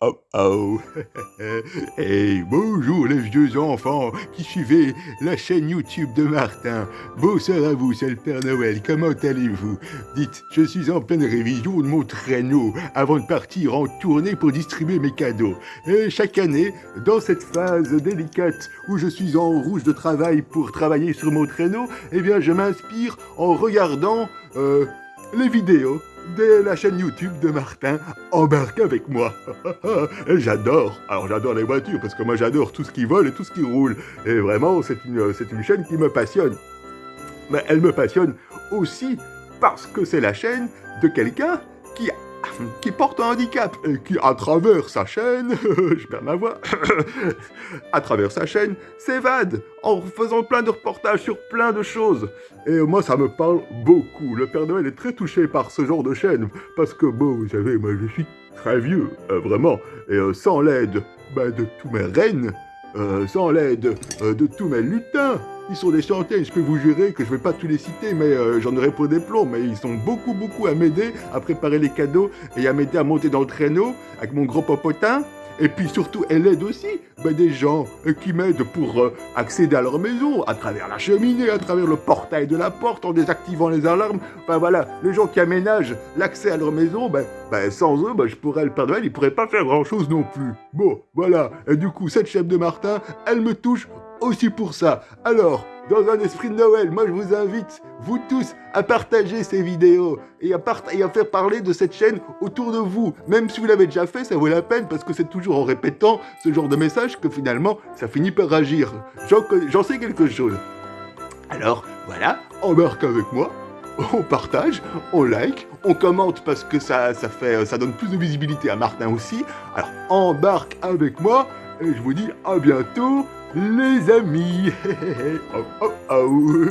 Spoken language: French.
Oh oh Hey, bonjour les vieux enfants qui suivez la chaîne YouTube de Martin. Bonsoir à vous, c'est le Père Noël, comment allez-vous? Dites, je suis en pleine révision de mon traîneau avant de partir en tournée pour distribuer mes cadeaux. Et chaque année, dans cette phase délicate où je suis en rouge de travail pour travailler sur mon traîneau, eh bien je m'inspire en regardant euh, les vidéos de la chaîne YouTube de Martin, embarque avec moi. j'adore, alors j'adore les voitures, parce que moi j'adore tout ce qui vole et tout ce qui roule. Et vraiment, c'est une, c'est une chaîne qui me passionne. Mais elle me passionne aussi parce que c'est la chaîne de quelqu'un qui qui porte un handicap et qui, à travers sa chaîne, je perds ma voix, à travers sa chaîne, s'évade en faisant plein de reportages sur plein de choses. Et moi, ça me parle beaucoup. Le Père Noël est très touché par ce genre de chaîne, parce que, bon, vous savez, moi, je suis très vieux, euh, vraiment, et euh, sans l'aide bah, de tous mes reines, euh, sans l'aide de tous mes lutins, ils sont des centaines, je peux vous jurer que je vais pas tous les citer, mais euh, j'en aurai pour des plombs. Mais ils sont beaucoup, beaucoup à m'aider à préparer les cadeaux et à m'aider à monter dans le traîneau avec mon gros popotin. Et puis surtout, elle aide aussi ben, des gens euh, qui m'aident pour euh, accéder à leur maison, à travers la cheminée, à travers le portail de la porte, en désactivant les alarmes. Enfin voilà, les gens qui aménagent l'accès à leur maison, ben, ben sans eux, ben, je pourrais, le Père Noël, il pourrait pas faire grand-chose non plus. Bon, voilà. Et du coup, cette chef de Martin, elle me touche aussi pour ça. Alors, dans un esprit de Noël, moi je vous invite, vous tous, à partager ces vidéos et à, faire parler de cette chaîne autour de vous. Même si vous l'avez déjà fait, ça vaut la peine parce que c'est toujours en répétant ce genre de message que finalement, ça finit par agir. J'en sais quelque chose. Alors, voilà, embarque avec moi, on partage, on like, on commente parce que ça, ça, fait, ça donne plus de visibilité à Martin aussi. Alors, embarque avec moi et je vous dis à bientôt les amis. oh, oh, oh.